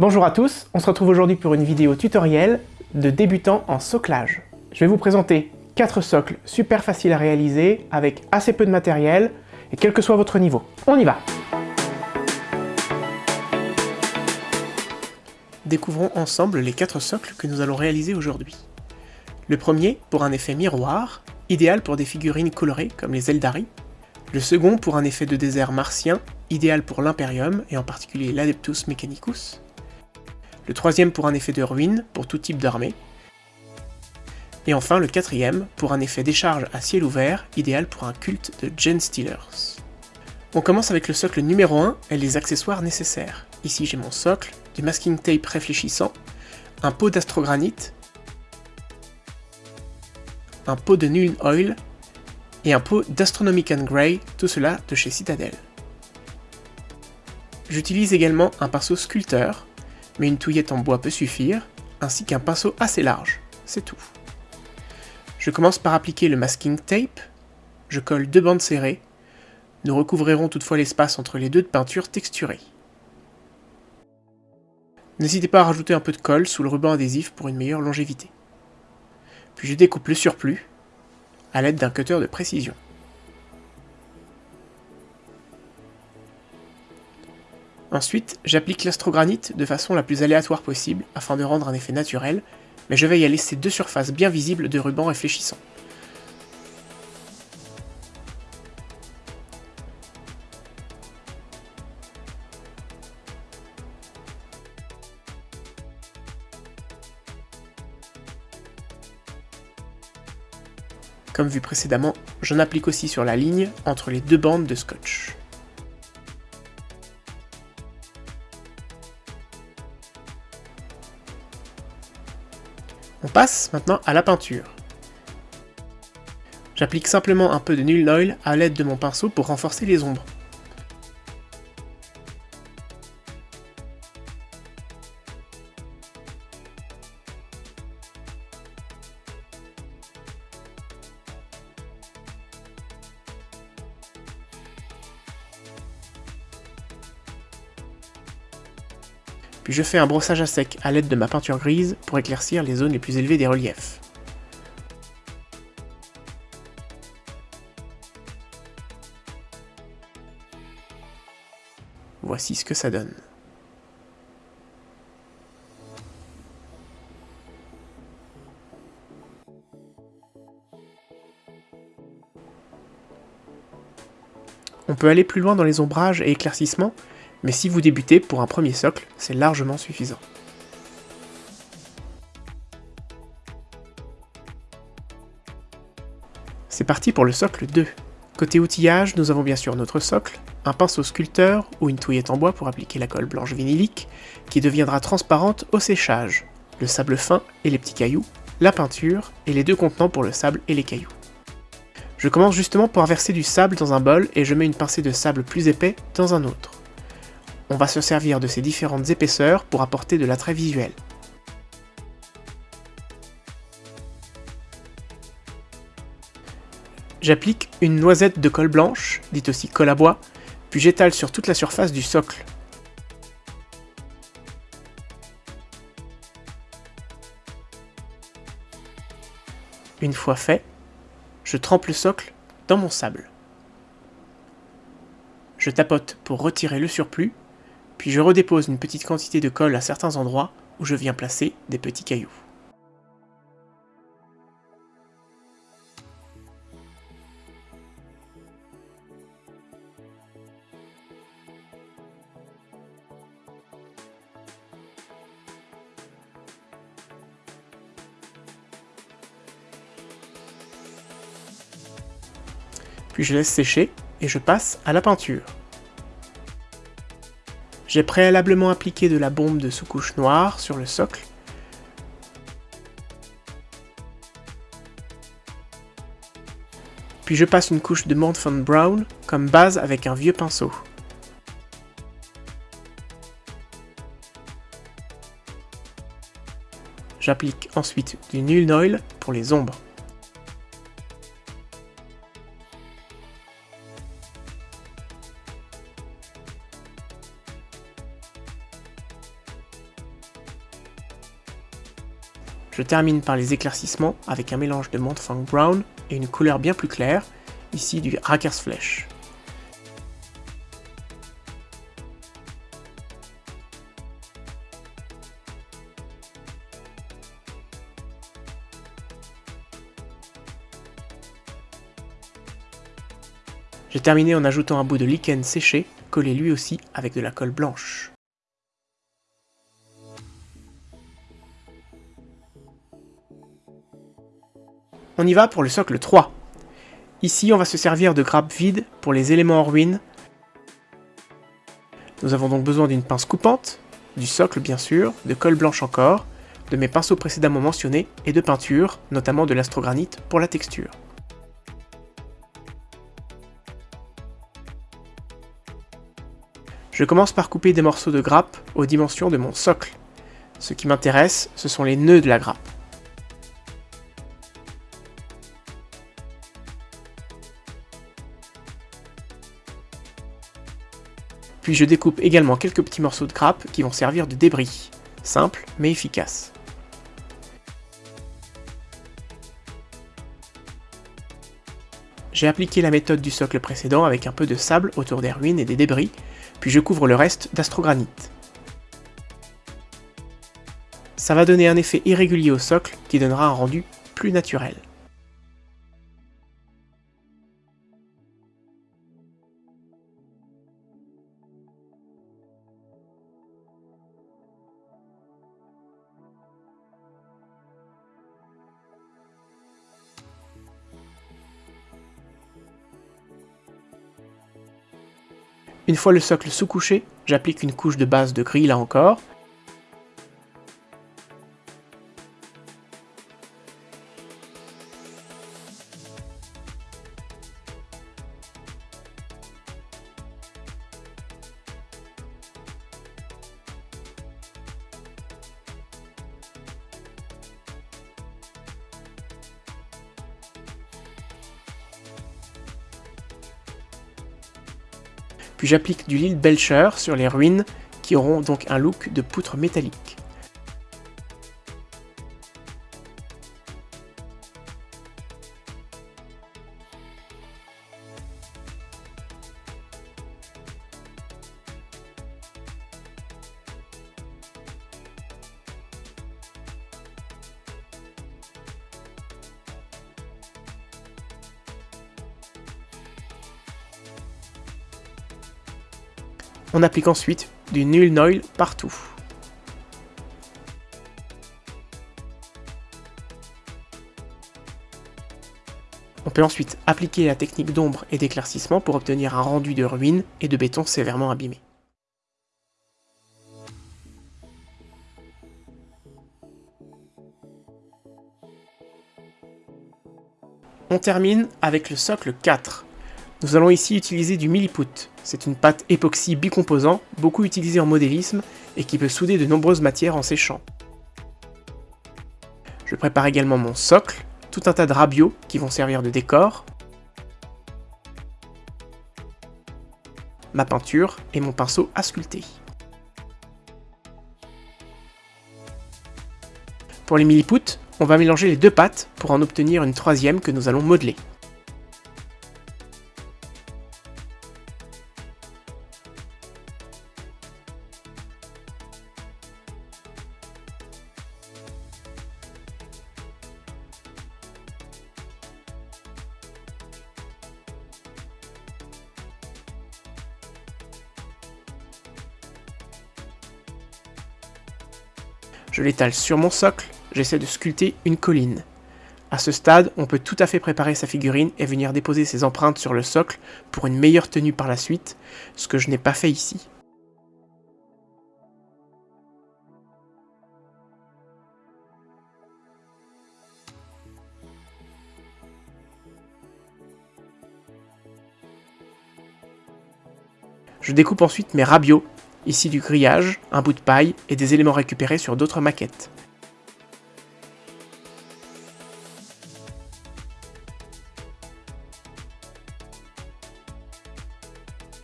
Bonjour à tous, on se retrouve aujourd'hui pour une vidéo tutoriel de débutants en soclage. Je vais vous présenter 4 socles super faciles à réaliser avec assez peu de matériel et quel que soit votre niveau. On y va Découvrons ensemble les 4 socles que nous allons réaliser aujourd'hui. Le premier pour un effet miroir, idéal pour des figurines colorées comme les Eldari. Le second pour un effet de désert martien, idéal pour l'Imperium et en particulier l'Adeptus Mechanicus. Le troisième pour un effet de ruine pour tout type d'armée. Et enfin le quatrième pour un effet décharge à ciel ouvert, idéal pour un culte de Gen Stealers. On commence avec le socle numéro 1 et les accessoires nécessaires. Ici j'ai mon socle, du masking tape réfléchissant, un pot d'astrogranite, un pot de Null Oil et un pot d'Astronomican Grey, tout cela de chez Citadel. J'utilise également un pinceau sculpteur, mais une touillette en bois peut suffire, ainsi qu'un pinceau assez large, c'est tout. Je commence par appliquer le masking tape, je colle deux bandes serrées, nous recouvrirons toutefois l'espace entre les deux de peinture texturée. N'hésitez pas à rajouter un peu de colle sous le ruban adhésif pour une meilleure longévité puis je découpe le surplus à l'aide d'un cutter de précision. Ensuite, j'applique l'astrogranite de façon la plus aléatoire possible afin de rendre un effet naturel, mais je veille à laisser deux surfaces bien visibles de ruban réfléchissant. Comme vu précédemment, j'en applique aussi sur la ligne entre les deux bandes de scotch. On passe maintenant à la peinture. J'applique simplement un peu de Null Oil à l'aide de mon pinceau pour renforcer les ombres. Puis je fais un brossage à sec à l'aide de ma peinture grise pour éclaircir les zones les plus élevées des reliefs. Voici ce que ça donne. On peut aller plus loin dans les ombrages et éclaircissements mais si vous débutez pour un premier socle, c'est largement suffisant. C'est parti pour le socle 2. Côté outillage, nous avons bien sûr notre socle, un pinceau sculpteur ou une touillette en bois pour appliquer la colle blanche vinylique, qui deviendra transparente au séchage, le sable fin et les petits cailloux, la peinture et les deux contenants pour le sable et les cailloux. Je commence justement par verser du sable dans un bol et je mets une pincée de sable plus épais dans un autre on va se servir de ces différentes épaisseurs pour apporter de l'attrait visuel. J'applique une noisette de colle blanche, dite aussi colle à bois, puis j'étale sur toute la surface du socle. Une fois fait, je trempe le socle dans mon sable. Je tapote pour retirer le surplus puis je redépose une petite quantité de colle à certains endroits où je viens placer des petits cailloux. Puis je laisse sécher et je passe à la peinture. J'ai préalablement appliqué de la bombe de sous-couche noire sur le socle. Puis je passe une couche de Montfond Brown comme base avec un vieux pinceau. J'applique ensuite du Null Oil pour les ombres. Je termine par les éclaircissements avec un mélange de Montfang Brown et une couleur bien plus claire, ici du Rackers Flesh. J'ai terminé en ajoutant un bout de lichen séché, collé lui aussi avec de la colle blanche. On y va pour le socle 3. Ici, on va se servir de grappes vides pour les éléments en ruine. Nous avons donc besoin d'une pince coupante, du socle bien sûr, de colle blanche encore, de mes pinceaux précédemment mentionnés et de peinture, notamment de l'astrogranite pour la texture. Je commence par couper des morceaux de grappe aux dimensions de mon socle. Ce qui m'intéresse, ce sont les nœuds de la grappe. Je découpe également quelques petits morceaux de grappe qui vont servir de débris. Simple mais efficace. J'ai appliqué la méthode du socle précédent avec un peu de sable autour des ruines et des débris, puis je couvre le reste d'astrogranite. Ça va donner un effet irrégulier au socle qui donnera un rendu plus naturel. Une fois le socle sous-couché, j'applique une couche de base de gris là encore. J'applique du Lille Belcher sur les ruines qui auront donc un look de poutre métallique. On applique ensuite du Null Noil partout. On peut ensuite appliquer la technique d'ombre et d'éclaircissement pour obtenir un rendu de ruines et de béton sévèrement abîmé. On termine avec le socle 4. Nous allons ici utiliser du milliput. C'est une pâte époxy bicomposant, beaucoup utilisée en modélisme et qui peut souder de nombreuses matières en séchant. Je prépare également mon socle, tout un tas de rabios qui vont servir de décor, ma peinture et mon pinceau à sculpter. Pour les millipoutes, on va mélanger les deux pâtes pour en obtenir une troisième que nous allons modeler. Je l'étale sur mon socle, j'essaie de sculpter une colline. À ce stade, on peut tout à fait préparer sa figurine et venir déposer ses empreintes sur le socle pour une meilleure tenue par la suite, ce que je n'ai pas fait ici. Je découpe ensuite mes rabios Ici du grillage, un bout de paille et des éléments récupérés sur d'autres maquettes.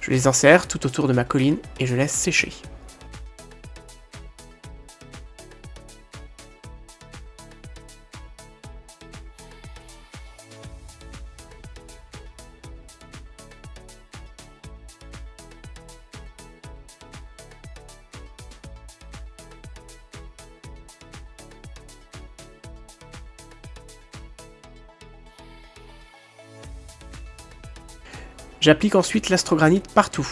Je les insère tout autour de ma colline et je laisse sécher. J'applique ensuite l'astrogranite partout.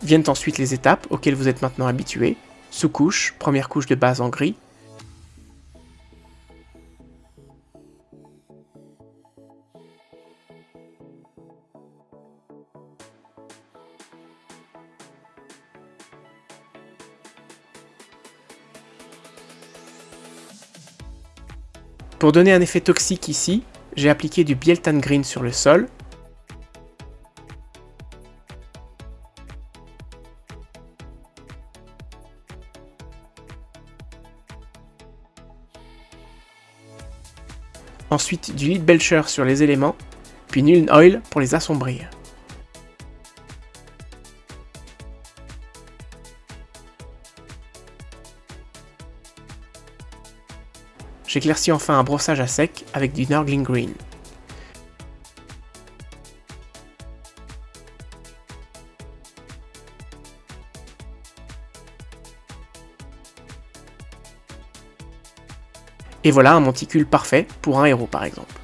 Viennent ensuite les étapes auxquelles vous êtes maintenant habitué. Sous-couche, première couche de base en gris. Pour donner un effet toxique ici, j'ai appliqué du Bieltan Green sur le sol, ensuite du Lead Belcher sur les éléments, puis Nuln Oil pour les assombrir. J'éclaircis enfin un brossage à sec avec du Nurgling Green. Et voilà un monticule parfait pour un héros par exemple.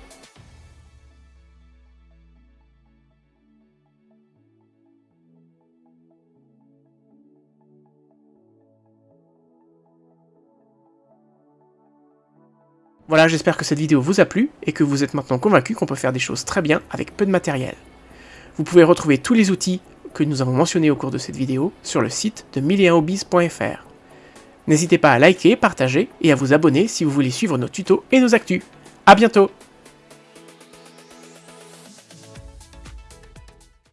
Voilà, j'espère que cette vidéo vous a plu et que vous êtes maintenant convaincu qu'on peut faire des choses très bien avec peu de matériel. Vous pouvez retrouver tous les outils que nous avons mentionnés au cours de cette vidéo sur le site de 1001hobbies.fr. N'hésitez pas à liker, partager et à vous abonner si vous voulez suivre nos tutos et nos actus. A bientôt